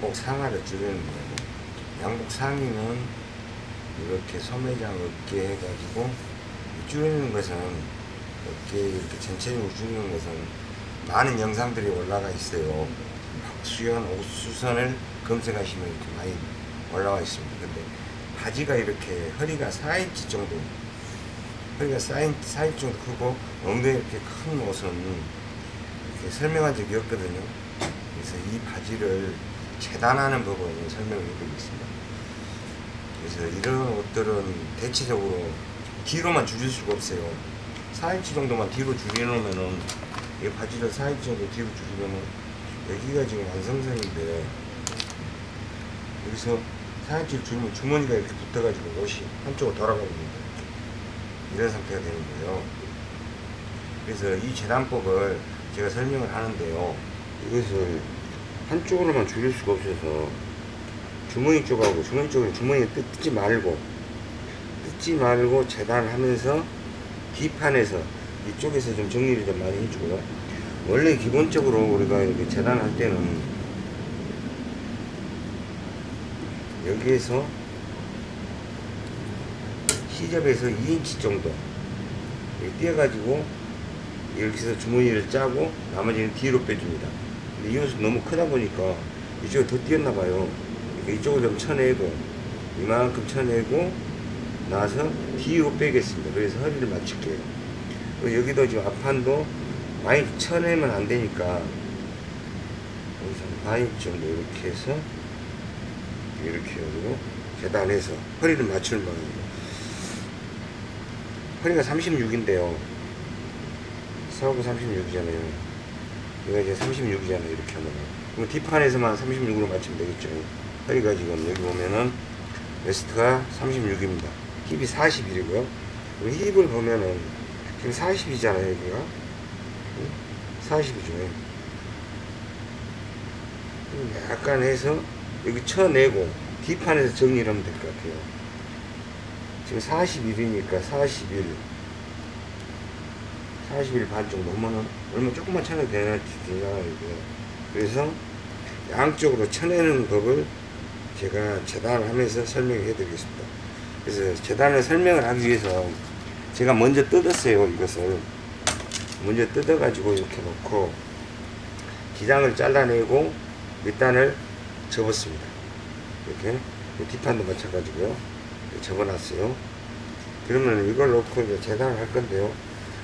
양복 상하를 줄이는 거고 양복 상의는 이렇게 소매장 어깨 해가지고 줄이는 것은 어깨 이렇게 전체적으로 줄이는 것은 많은 영상들이 올라가 있어요. 수연 옥수선을 검색하시면 이렇게 많이 올라와 있습니다. 근데 바지가 이렇게 허리가 4인치 정도 허리가 4인치, 4인치 정도 크고 엉덩이 이렇게 큰 옷은 이렇게 설명한 적이 없거든요. 그래서 이 바지를 재단하는 법을 설명을 해드리겠습니다. 그래서 이런 옷들은 대체적으로 뒤로만 줄일 수가 없어요. 4인치 정도만 뒤로 줄여놓으면은 이 바지를 4인치 정도 뒤로 줄이면은 여기가 지금 완성선인데 여기서 4인치를 줄이면 주머니가 이렇게 붙어가지고 옷이 한쪽으로 돌아가버립니다. 이런 상태가 되는 거예요. 그래서 이 재단법을 제가 설명을 하는데요. 이것을 한쪽으로만 줄일 수가 없어서 주머니 쪽하고 주머니 쪽은 주머니에 뜯- 뜯지 말고 뜯지 말고 재단하면서 뒷판에서 이쪽에서 좀 정리를 좀 많이 해주고요. 원래 기본적으로 우리가 이렇게 재단할 때는 여기에서 시접에서 2인치 정도 이렇게 띄어가지고 여기서 주머니를 짜고 나머지는 뒤로 빼줍니다. 이 옷은 너무 크다 보니까 이쪽에 더 띄었나 봐요. 이쪽을 좀 쳐내고 이만큼 쳐내고 나서 뒤로 빼겠습니다. 그래서 허리를 맞출게요. 그리고 여기도 지금 앞판도 많이 쳐내면 안 되니까 여기서 한 4인치 정도 이렇게 해서 이렇게 하고 계단에서 허리를 맞추는 방향으로 허리가 36인데요. 서하고 36이잖아요. 여기가 이제 36이잖아요. 이렇게 하면. 그럼 뒷판에서만 36으로 맞추면 되겠죠. 허리가 지금 여기 보면은 웨스트가 36입니다. 힙이 41이고요. 그리고 힙을 보면은 지금 40이잖아요. 여기가. 40이죠. 약간 해서 여기 쳐내고 뒷판에서 정리를 하면 될 것 같아요. 지금 41이니까 41 41반 정도 하면은 얼마 조금만 쳐내도 되나 이게 그래서 양쪽으로 쳐내는 법을 제가 재단을 하면서 설명해 드리겠습니다. 그래서 재단을 설명을 하기 위해서 제가 먼저 뜯었어요 이것을 먼저 뜯어 가지고 이렇게 놓고 기장을 잘라내고 밑단을 접었습니다. 이렇게 뒷판도 마찬가지고요. 접어놨어요. 그러면 이걸 놓고 이제 재단을 할 건데요.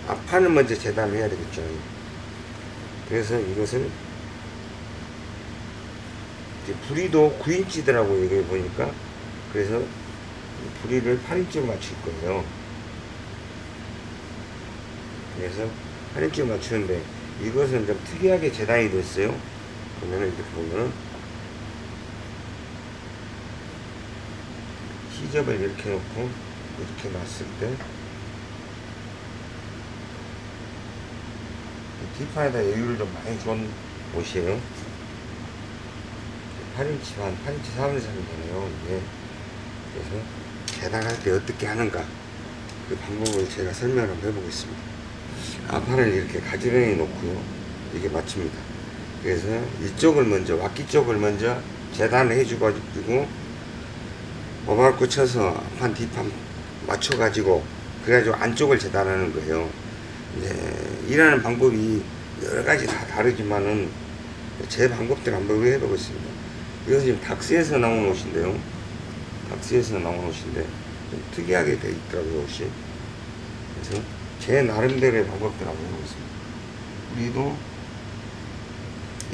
앞판을 먼저 재단을 해야 되겠죠. 그래서 이것을 이제 부리도 9인치더라고요. 이걸 보니까. 그래서 부리를 8인치로 맞출 거예요. 그래서 8인치로 맞추는데 이것은 좀 특이하게 재단이 됐어요. 보면은 이렇게 보면은 시접을 이렇게 놓고 이렇게 놨을 때 뒷판에다 여유를 좀 많이 준 옷이에요. 8인치 한 8인치 4분의 3이잖아요. 이게 그래서 계단할 때 어떻게 하는가 그 방법을 제가 설명을 한번 해보겠습니다. 앞판을 이렇게 가지런히 놓고요. 이게 맞춥니다. 그래서 이쪽을 먼저 왁기 쪽을 먼저 재단을 해주고 오발고 쳐서 앞판 뒷판 맞춰가지고 그래가지고 안쪽을 재단하는 거예요. 이제 일하는 방법이 여러 가지 다 다르지만은 제 방법대로 한번 해보겠습니다. 이것은 지금 닥스에서 나온 옷인데요. 닥스에서 나온 옷인데 좀 특이하게 돼 있더라고요 옷이. 그래서 제 나름대로의 방법대로 한번 해보겠습니다. 우리도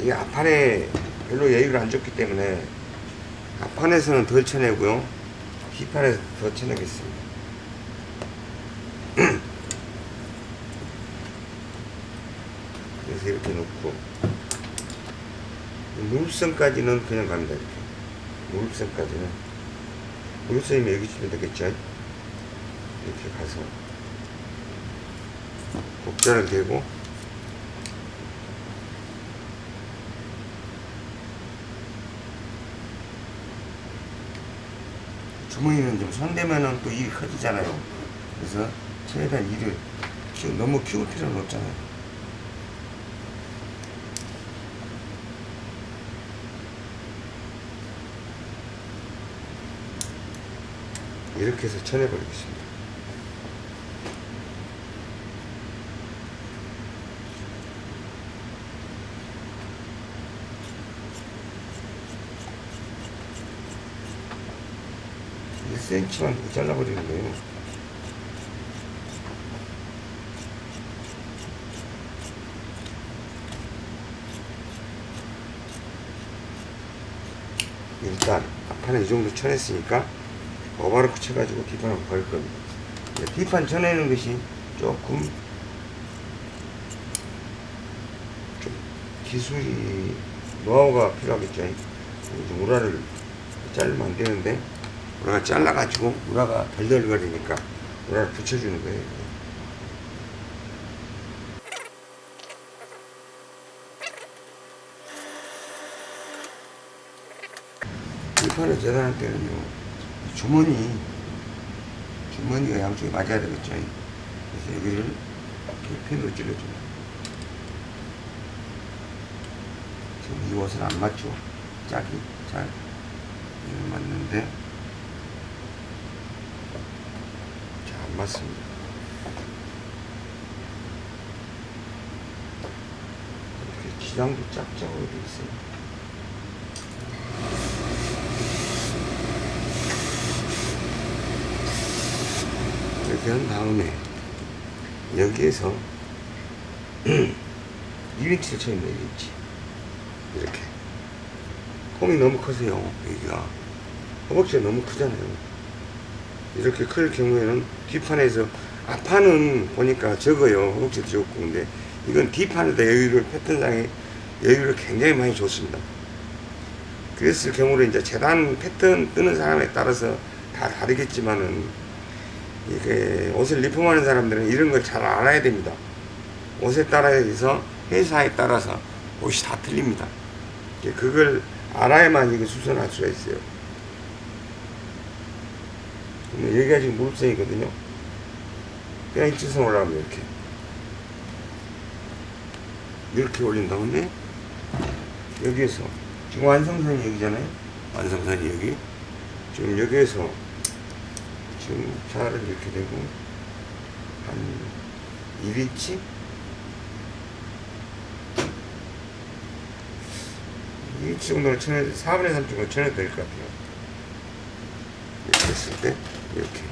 이게 앞판에 별로 여유를 안 줬기 때문에 앞판에서는 덜 쳐내고요. 뒷판에서 더 쳐내겠습니다. 그래서 이렇게 놓고. 무릎선까지는 그냥 갑니다 이렇게. 무릎선까지는. 무릎선이면 여기 치면 되겠죠? 이렇게 가서. 곡자를 대고. 주머니는 좀 손대면은 또 일이 커지잖아요. 그래서 최대한 일을 너무 키울 필요는 없잖아요. 이렇게 해서 쳐내 버리겠습니다. 일 c m 만 잘라버리는 거예요. 일단 앞판에 이 정도 쳐냈으니까 오바로크 쳐가지고 뒷판을 걸 겁니다. 뒷판 쳐내는 것이 조금 좀 기술이 노하우가 필요하겠죠. 이제 우라를 자르면 안 되는데 우라가 잘라가지고 우라가 덜덜거리니까 우라를 붙여주는 거예요. 뒷판을 재단할 때는요 주머니 주머니가 양쪽에 맞아야 되겠죠. 그래서 여기를 이렇게 핀으로 찔러줘요. 지금 이 옷은 안 맞죠? 짝이 잘 맞는데 잘 안 맞습니다. 이렇게 지장도 짝짝으로 돼 있어요. 이렇게 한 다음에 여기에서 2인치를 쳐있네 2인치 이렇게. 홈이 너무 커서요 여기가. 허벅지가 너무 크잖아요. 이렇게 클 경우에는 뒷판에서 앞판은 보니까 적어요 허벅지도 적고. 근데 이건 뒷판에다 여유를 패턴상에 여유를 굉장히 많이 줬습니다. 그랬을 경우로 이제 재단 패턴 뜨는 사람에 따라서 다 다르겠지만은 이게 옷을 리폼하는 사람들은 이런 걸 잘 알아야 됩니다. 옷에 따라서 회사에 따라서 옷이 다 틀립니다. 그걸 알아야만 이거 수선할 수가 있어요. 여기가 지금 무릎선이거든요. 그냥 일직선 올라가면 이렇게. 이렇게 올린 다음에 여기에서 지금 완성선이 여기잖아요. 완성선이 여기. 지금 여기에서 지금 자를 이렇게 되고 한 1인치 2인치 정도를 쳐내야 4분의 3 정도 쳐내야 될 것 같아요 이렇게 했을 때 이렇게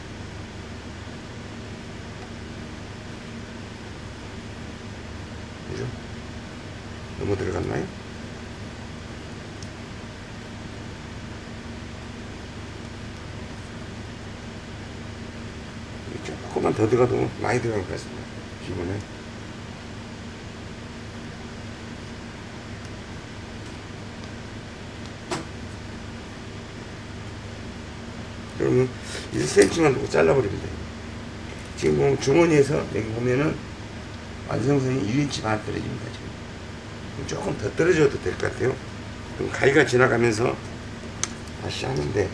그죠? 너무 들어갔나요? 조금만 더 들어가도 많이 들어갈 것 같습니다. 기본에. 그러면 1cm만 두고 잘라버립니다. 지금 보면 주머니에서 여기 보면은 완성선이 1인치 반 떨어집니다. 지금. 조금 더 떨어져도 될 것 같아요. 그럼 가위가 지나가면서 다시 하는데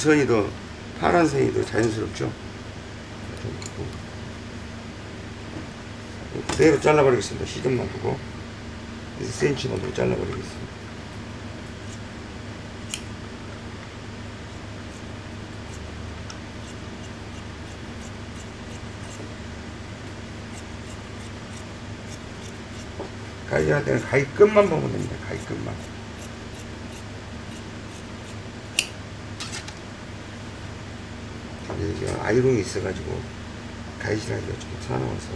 선이 더 파란색이 더 자연스럽죠? 그대로 잘라버리겠습니다. 시점만 두고. 1cm만 더 잘라버리겠습니다. 가위 할 때는 가위 끝만 보면 됩니다. 가위 끝만 여기가 아이롱이 있어가지고 가위질하기가 좀 사나워서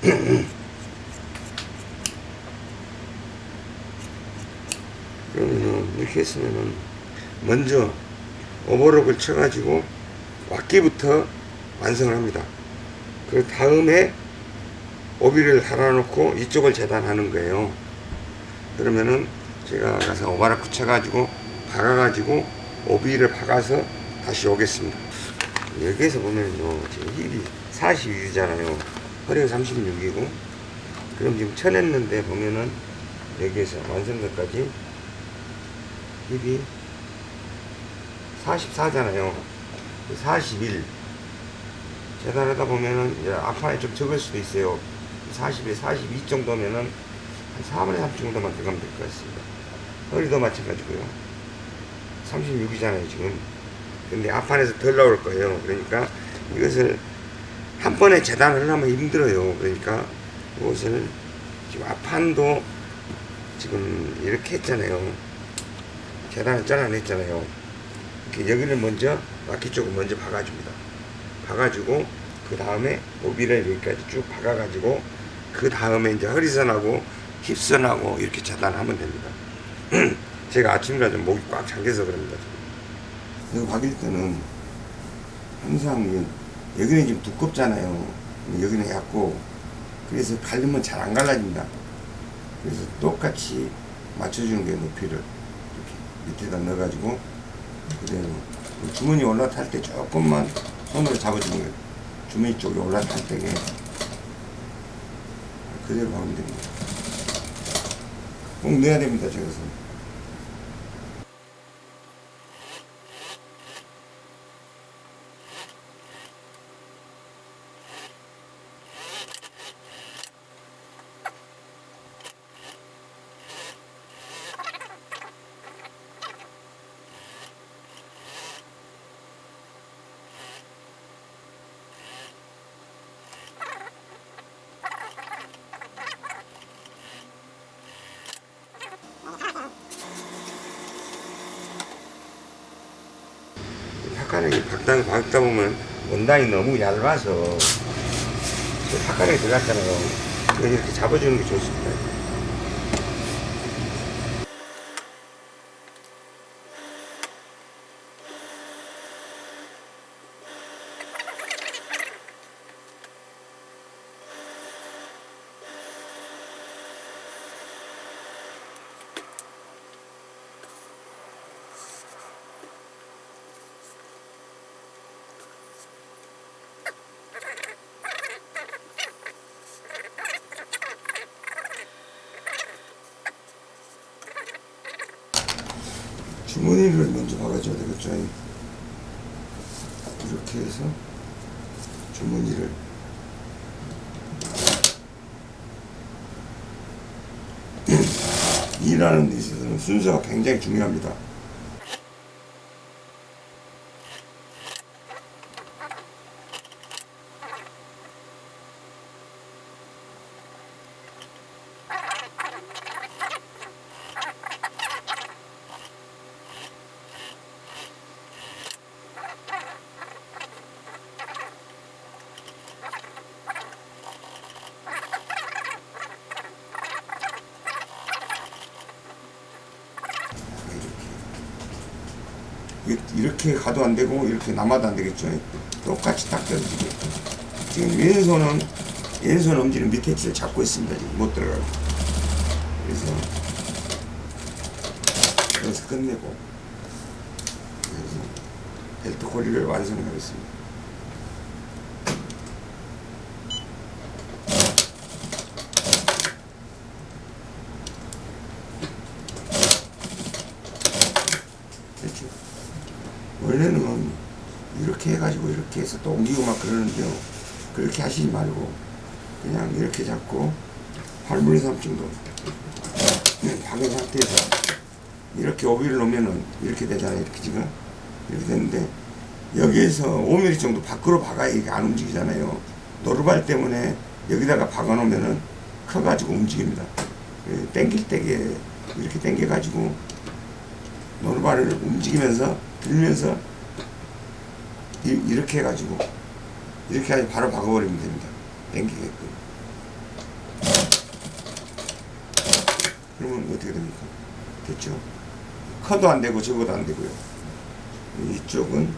그러면은 이렇게 했으면은 먼저 오버록을 쳐가지고 왁기부터 완성을 합니다. 그 다음에 오비를 달아놓고 이쪽을 재단하는 거예요. 그러면은 제가 가서 오바락 붙여가지고 박아가지고 오비를 박아서 다시 오겠습니다. 여기에서 보면요 지금 힙이 42잖아요. 허리가 36이고 그럼 지금 쳐냈는데 보면은 여기에서 완성도까지 힙이 44잖아요. 41 재단하다 보면은 앞판에 좀 적을 수도 있어요. 41, 42 정도면은 한 4분의 3 정도만 들어가면 될 것 같습니다. 허리도 마찬가지고요. 36이잖아요, 지금. 근데 앞판에서 덜 나올 거예요. 그러니까 이것을 한 번에 재단을 하려면 힘들어요. 그러니까 이것을 지금 앞판도 지금 이렇게 했잖아요. 재단을 잘라냈잖아요. 이렇게 여기를 먼저 바퀴 쪽을 먼저 박아줍니다. 박아주고 그 다음에 오비를 여기까지 쭉 박아가지고 그 다음에 이제 허리선하고 힙선하고 이렇게 재단하면 됩니다. 제가 아침이라 좀 목이 꽉 잠겨서 그럽니다. 이거 박일 때는 항상 이- 여기는 좀 두껍잖아요. 여기는 얇고 그래서 갈리면 잘 안 갈라집니다. 그래서 똑같이 맞춰주는 게 높이를 이렇게 밑에다 넣어가지고 그대로 주머니 올라탈 때 조금만 손으로 잡아주는 거예요. 주머니 쪽에 올라탈 때에 그대로 하면 됩니다. 꼭 넣어야 됩니다. 저것은. 팥가락이 박다, 박다 보면 원단이 너무 얇아서 팥가락이 들어갔잖아요. 이렇게 잡아주는 게 좋습니다. 주머니를 먼저 박아줘야 되겠죠. 이렇게 해서 주머니를 일하는 데 있어서는 순서가 굉장히 중요합니다. 이렇게 가도 안 되고 이렇게 남아도 안 되겠죠. 똑같이 딱 떨어지게. 지금 왼손은 왼손 엄지는 밑에 줄 잡고 있습니다. 지금 못 들어가고. 그래서 여기서 끝내고 그래서 벨트 고리를 완성하겠습니다. 됐죠? 원래는 이렇게 해가지고 이렇게 해서 또 옮기고 막 그러는데요. 그렇게 하시지 말고 그냥 이렇게 잡고 8분의 3 정도 그냥 박은 상태에서 이렇게 오비를 놓으면은 이렇게 되잖아요. 이렇게 지금 이렇게 되는데 여기에서 5mm 정도 밖으로 박아야 이게 안 움직이잖아요. 노루발 때문에 여기다가 박아 놓으면은 커가지고 움직입니다. 예, 땡길 때게 이렇게 당겨가지고 노루발을 움직이면서 들면서 이, 이렇게 해가지고 이렇게 해서 바로 박아버리면 됩니다. 당기게끔. 그러면 어떻게 됩니까? 됐죠? 커도 안 되고 적어도 안 되고요. 이쪽은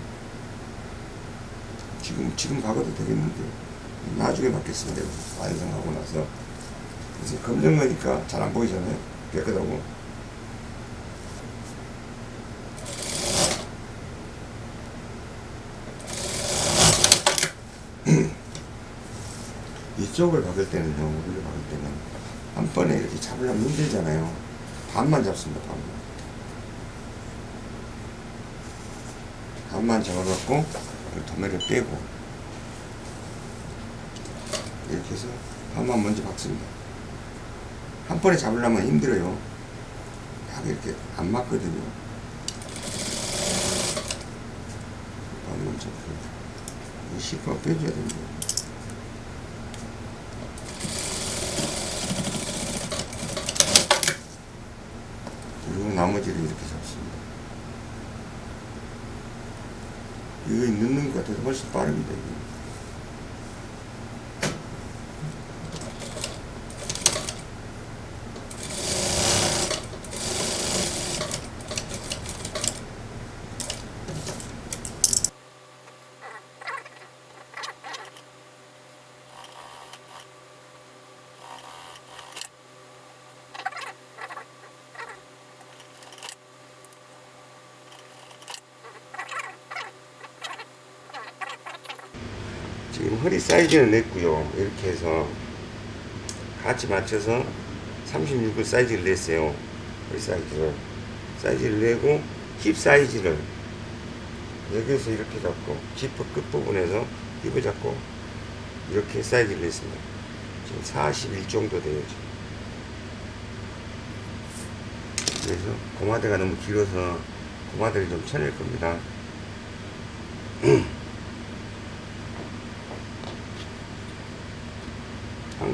지금 지금 박아도 되겠는데 나중에 받겠습니다. 완성하고 나서 검정 거니까 잘 안 보이잖아요. 깨끗하고 이 쪽을 박을 때는요, 우리를 박을 때는 한 번에 이렇게 잡으려면 힘들잖아요. 반만 잡습니다, 반만. 반만 잡아갖고 도매를 빼고 이렇게 해서 반만 먼저 박습니다. 한 번에 잡으려면 힘들어요. 딱 이렇게 안 맞거든요. 반만 잡고 이 시퍼 빼줘야 됩니다. 그리고 나머지를 이렇게 잡습니다. 이거 넣는 것 같아서 훨씬 빠릅니다. 허리 사이즈는 냈고요. 이렇게 해서 같이 맞춰서 36을 사이즈를 냈어요. 허리 사이즈를. 사이즈를 내고 힙 사이즈를 여기서 이렇게 잡고 지퍼 끝부분에서 힙을 잡고 이렇게 사이즈를 냈습니다. 지금 41 정도 돼요. 지금. 그래서 고마대가 너무 길어서 고마대를 좀 쳐낼 겁니다.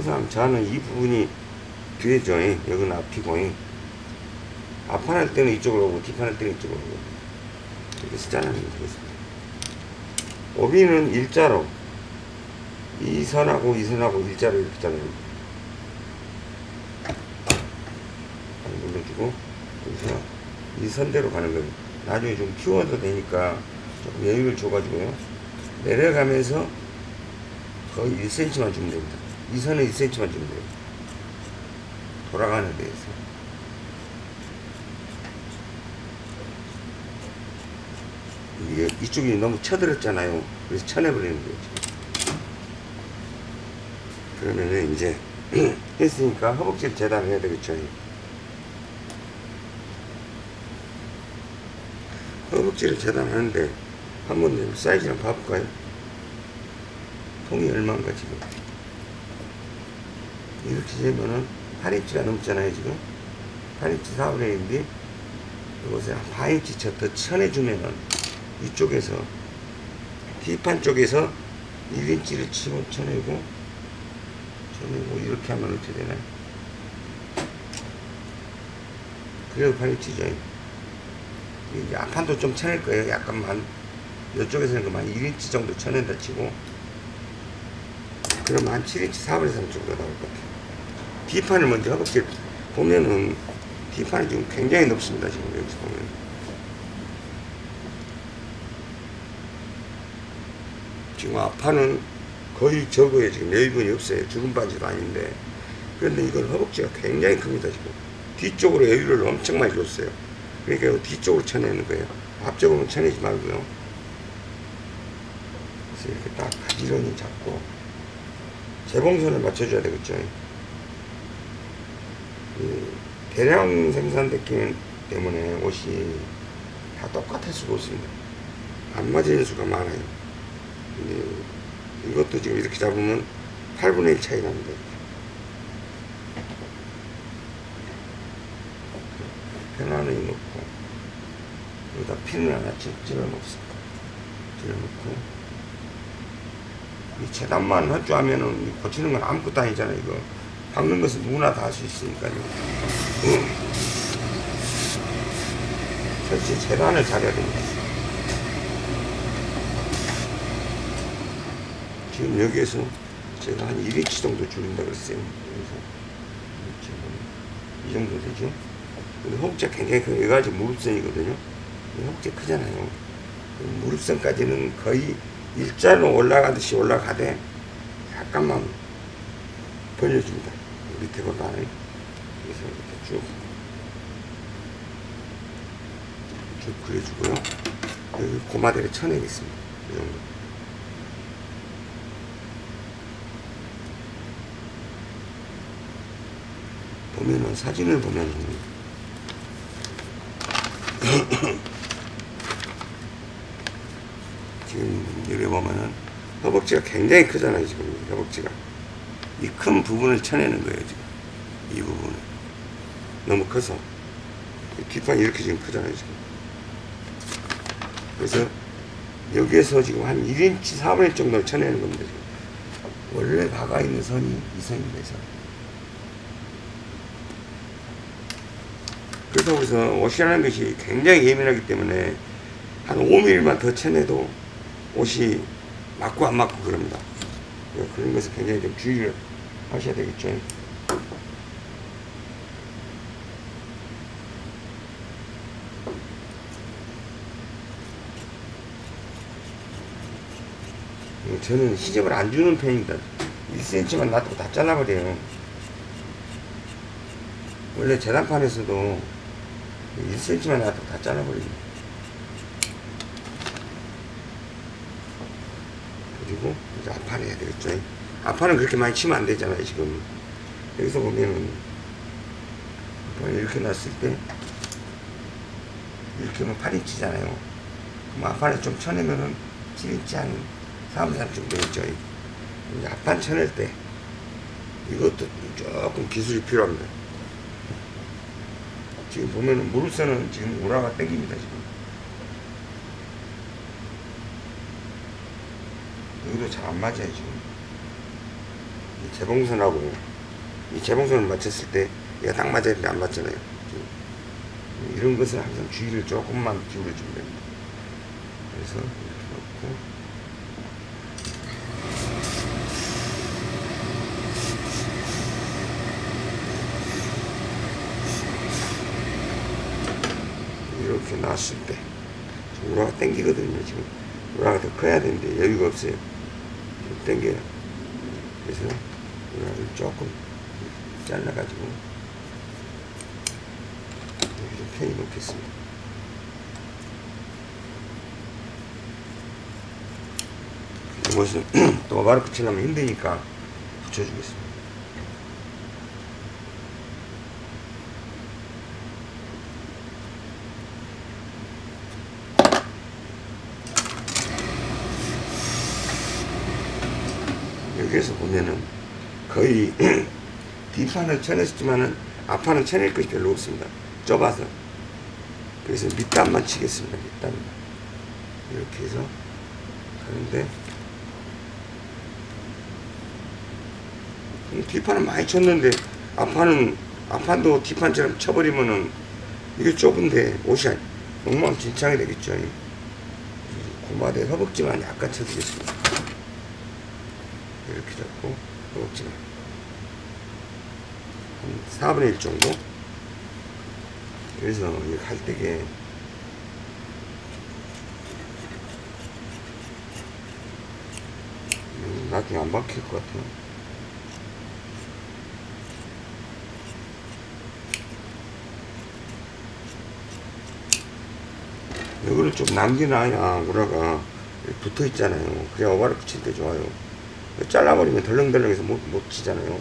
항상 저는 이 부분이 뒤에죠. 여기는 앞이고 앞판 할 때는 이쪽으로 오고 뒷판 할 때는 이쪽으로 오고 이렇게 숫자는 되겠습니다. 오비는 일자로 이 선하고 이 선하고 일자로 이렇게 자르는 눌러주고 여기서 이 선대로 가는 거예요. 나중에 좀 키워도 되니까 조금 여유를 줘가지고요. 내려가면서 거의 1cm만 주면 됩니다. 이 선은 1cm만 주면 돼요. 돌아가는 데에서. 이게 이쪽이 너무 쳐들었잖아요. 그래서 쳐내버리는. 지금. 그러면은 이제 했으니까 허벅지를 재단을 해야 되겠죠. 허벅지를 재단하는데 한번 사이즈 한번 봐볼까요? 통이 얼마인가 지금 이렇게 재면은 8인치가 넘잖아요 지금. 8인치 4분의 1인데 이것에 한 4인치 더 쳐내주면은 이쪽에서 뒷판 쪽에서 1인치를 치고 쳐내고 쳐내고 이렇게 하면 어떻게 되나요? 그래도 8인치죠. 이제 앞판도 좀 쳐낼 거예요. 약간만 이쪽에서는 그만 1인치 정도 쳐낸다 치고 그러면 한 7인치 4분의 3 정도 나올 것 같아요. 뒷판을 먼저 허벅지 보면은 뒷판이 지금 굉장히 높습니다 지금 여기서 보면. 지금 앞판은 거의 적어요 지금 여유분이 없어요. 죽은 바지도 아닌데. 그런데 이건 허벅지가 굉장히 큽니다 지금. 뒤쪽으로 여유를 엄청 많이 줬어요. 그러니까 뒤쪽으로 쳐내는 거예요. 앞쪽으로는 쳐내지 말고요. 그래서 이렇게 딱 가지런히 잡고 재봉선을 맞춰줘야 되겠죠 이 대량 생산됐기 때문에 옷이 다 똑같을 수가 없습니다. 안 맞는 수가 많아요. 이것도 지금 이렇게 잡으면 8분의 1 차이 납니다. 편안히 놓고 여기다 핀을 하나 찔러 놓습니다. 찔러 놓고 이 재단만 알면은 고치는 건 아무것도 아니잖아요. 이거 박는 것은 누구나 다 할 수 있으니까요. 설치 재단을 잘해야 됩니다. 지금 여기에서 제가 한 1인치 정도 줄인다 그랬어요. 그래서 이 정도 되죠. 근데 허벅지가 굉장히 커요. 여기가 지금 무릎선이거든요. 허벅지가 크잖아요. 무릎선까지는 거의 일자로 올라가듯이 올라가되 약간만 벌려줍니다. 밑에 볼까요? 여기서 이렇게 쭉, 쭉 그려주고요. 여기 고마대를 쳐내겠습니다. 이 정도. 보면은 사진을 보면은 지금 여기 보면은 허벅지가 굉장히 크잖아요 지금 허벅지가. 이 큰 부분을 쳐내는 거예요 지금. 이 부분을. 너무 커서. 이 뒷판이 이렇게 지금 크잖아요 지금. 그래서 여기에서 지금 한 1인치 4분의 1 정도를 쳐내는 겁니다 지금. 원래 박아 있는 선이 이 선입니다 이 선. 그래서 거기서 옷이라는 것이 굉장히 예민하기 때문에 한 5mm만 더 쳐내도 옷이 맞고 안 맞고 그럽니다. 예, 그런 것을 굉장히 좀 주의를 하셔야 되겠죠. 예, 저는 시접을 안 주는 편입니다. 1cm만 놔두고 다 잘라버려요. 원래 재단판에서도 1cm만 놔두고 다 잘라버립니다. 그리고 이제 되겠죠. 앞판은 그렇게 많이 치면 안 되잖아요, 지금. 여기서 보면은, 이렇게 놨을 때, 이렇게 하면 8인치잖아요. 그럼 앞판에 좀 쳐내면은 7인치 한 3, 3 정도 있죠. 이제 앞판 쳐낼 때, 이것도 조금 기술이 필요합니다. 지금 보면은 무릎선은 지금 우라가 땡깁니다, 지금. 여기도 잘 안 맞아요 지금. 이 재봉선하고 이 재봉선을 맞췄을 때 얘가 딱 맞아야 되는데 안 맞잖아요 지금. 이런 것은 항상 주의를 조금만 기울여 주면 됩니다. 그래서 이렇게 놓고. 이렇게 놨을 때 우라가 땡기거든요 지금 우라가 더 커야 되는데 여유가 없어요. 좀 땡겨요. 그래서 우라를 조금 잘라가지고 좀 편히 놓겠습니다. 이것은 또 바로 붙이려면 힘드니까 붙여주겠습니다 여기에서 보면은 거의 뒷판을 쳐냈지만은 앞판은 쳐낼 것이 별로 없습니다. 좁아서. 그래서 밑단만 치겠습니다. 밑단만. 이렇게 해서 하는데 음, 뒷판은 많이 쳤는데 앞판은 앞판도 뒷판처럼 쳐버리면은 이게 좁은데 옷이 엉망진창이 되겠죠. 고마대 허벅지만 약간 쳐주겠습니다. 이렇게 잡고 허벅지만 한 4분의 1 정도? 그래서 이 갈대게. 음, 나중에 안 박힐 것 같아요. 여기를 좀 남겨놔야 우라가. 붙어 있잖아요. 그래야 어바를 붙일 때 좋아요 잘라버리면 덜렁덜렁해서 못, 못 치잖아요.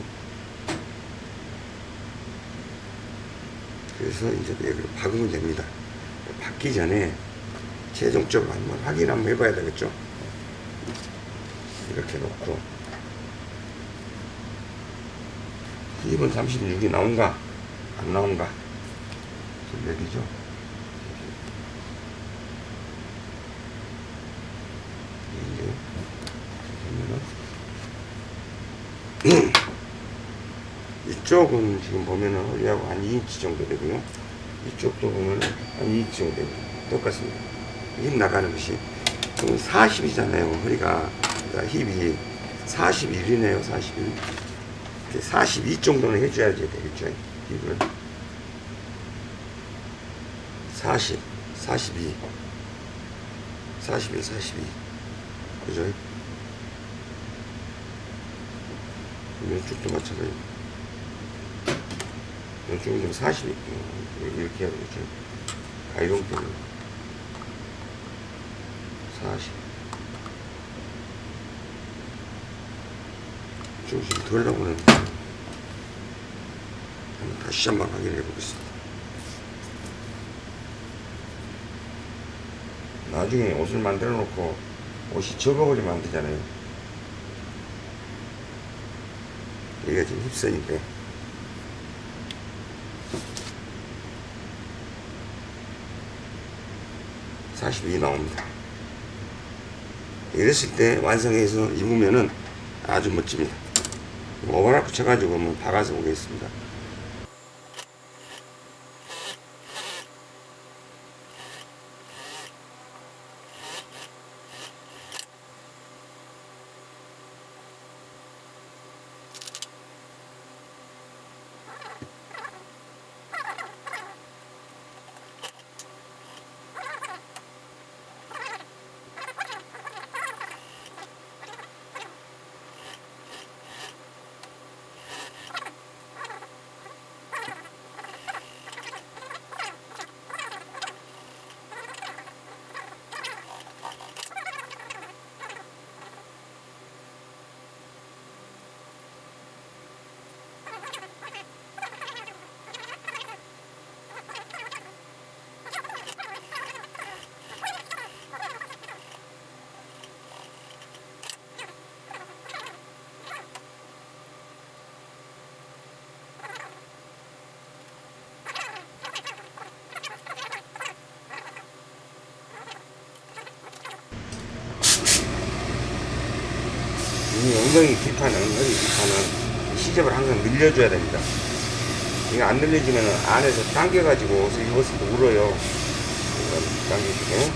그래서 이제 여기를 박으면 됩니다. 박기 전에 최종적으로 한번 확인 한번 해봐야 되겠죠. 이렇게 놓고 2번 36이 나온가 안 나온가 몇 이죠? 이게 보면은 이쪽은 지금 보면은 허리하고 한 2인치 정도 되고요. 이쪽도 보면 한 2인치 정도 됩니다. 똑같습니다. 힙 나가는 것이 그럼 40이잖아요. 허리가 그러니까 힙이 41이네요. 41. 42 정도는 해줘야지 되겠죠. 힙을 40, 42, 41, 42. 그죠? 왼쪽도 마찬가지. 왼쪽은 좀 40, 이렇게 해야 되겠죠. 가이동 때문에. 40. 좀, 좀덜 나오는. 한 한번 다시 한번 확인해 보겠습니다. 나중에 옷을 만들어 놓고 옷이 적어버리면 안 되잖아요. 이게 지금 힙선인데. (42) 나옵니다. 이랬을 때 완성해서 입으면은 아주 멋집니다. 오버락 붙여가지고 한번 박아서 보겠습니다 이 엉덩이 뒷판은 허리 뒷판은 시접을 항상 늘려줘야 됩니다. 이거 안 늘려주면 안에서 당겨가지고 옷을 입었을 때 울어요. 이건 당겨주고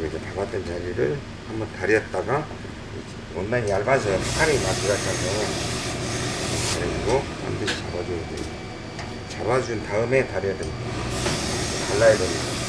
이렇게 박았던 자리를 한번 다렸다가 원단이 얇아서 팔이 막 들어가서 다려주고 반드시 잡아줘야 돼요. 잡아준 다음에 다려야 됩니다. 갈라야 됩니다.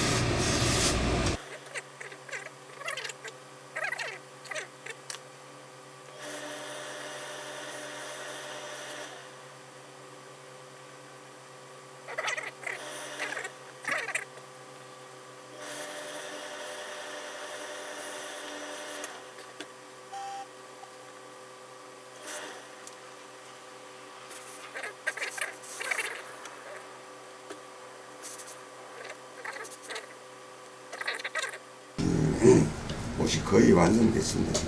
옷이 거의 완성됐습니다.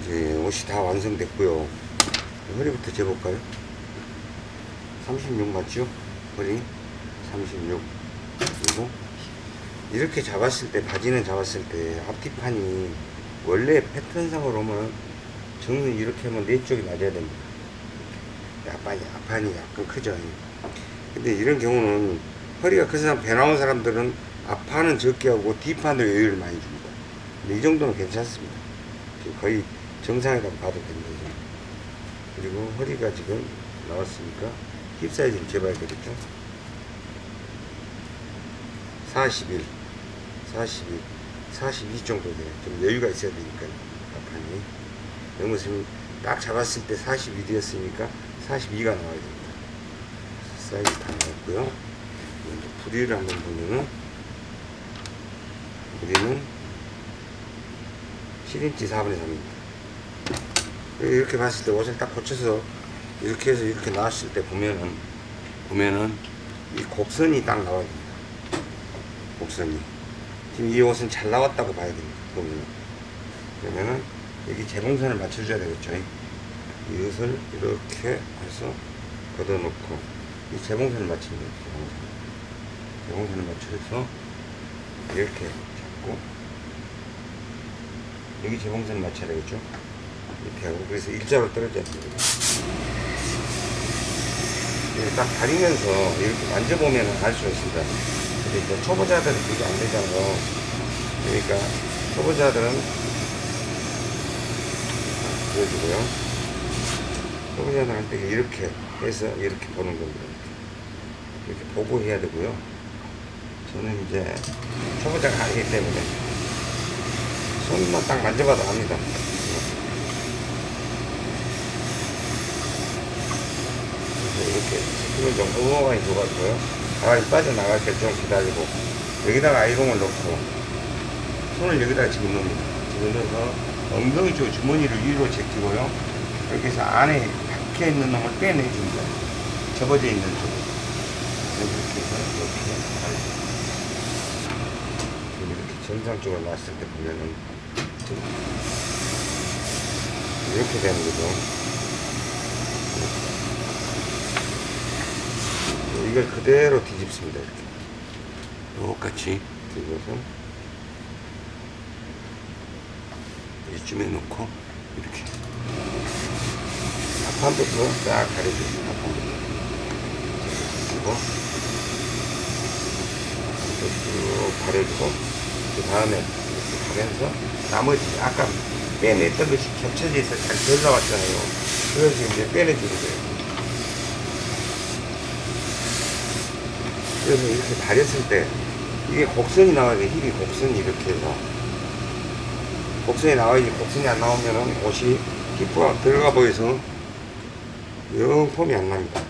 이제 옷이 다 완성됐고요. 허리부터 재볼까요? 36 맞죠? 허리 36 그리고 이렇게 잡았을 때 바지는 잡았을 때 앞뒤판이 원래 패턴상으로 오면 정면 이렇게 하면 네 쪽이 맞아야 됩니다. 앞판이 앞판이 약간 크죠. 근데 이런 경우는 허리가 큰 사람 배 나온 사람들은 앞판은 적게 하고 뒷판을 여유를 많이 줍니다. 근데 이 정도는 괜찮습니다. 거의 정상이라고 봐도 됩니다. 그리고 허리가 지금 나왔으니까 힙 사이즈를 재봐야 되겠죠. 41, 41, 42 정도 돼요. 좀 여유가 있어야 되니까 앞판이. 너무 지금 딱 잡았을 때 41이었으니까 42가 나와야 됩니다. 사이즈 다 나왔고요. 이제 부리를 한번 보면은 부리는 7인치 4분의 3입니다. 이렇게 봤을 때 옷을 딱 고쳐서 이렇게 해서 이렇게 나왔을 때 보면은 보면은 이 곡선이 딱 나와야 됩니다. 곡선이 지금 이 옷은 잘 나왔다고 봐야 됩니다. 보면 그러면은 여기 재봉선을 맞춰줘야 되겠죠. 이것을 이렇게 해서 걷어놓고 이 재봉선을 거예요. 재봉선. 재봉선을 맞춰서 이렇게 잡고 여기 재봉선을 맞춰야 되겠죠. 이렇게 하고 그래서 일자로 떨어져야 됩니다. 이렇게 딱 다리면서 이렇게 만져보면 알 수가 있습니다. 근데 이제 초보자들은 그게 안 되잖아요. 그러니까 초보자들은 보여주고요. 초보자들 할때 이렇게 해서 이렇게 보는 겁니다. 이렇게 보고 해야 되고요. 저는 이제 초보자가 아니기 때문에 손만 딱 만져봐도 압니다. 그래서 이렇게 스프를 좀 엉엉하게 줘가지고요. 가만히 빠져나갈 때 좀 기다리고 여기다가 아이롱을 넣고 손을 여기다가 집어넣습니다. 집어넣어서 엉덩이 쪽 주머니를 위로 제끼고요. 이렇게 해서 안에 박혀 있는 놈을 빼내줍니다. 접어져 있는 쪽. 이렇게 해서 이렇게. 지금 이렇게 정상적으로 놨을 때 보면은 좀 이렇게 되는 거죠. 이걸 그대로 뒤집습니다. 이렇게. 똑같이 뒤집어서 이쯤에 놓고 이렇게 앞판부터 싹 가려줍니다. 앞판부터 그리고 쭉 가려주고 그 다음에 이렇게 가면서 나머지 아까 빼냈던 것이 겹쳐져 있어 잘 들어왔잖아요. 그래서 이제 빼내주는 거예요. 그래서 이렇게 다렸을 때 이게 곡선이 나와야 돼. 힙이 곡선이 이렇게 해서 곡선이 나와야지 곡선이 안 나오면은 옷이 힙부가 들어가 보여서 영 폼이 안 납니다.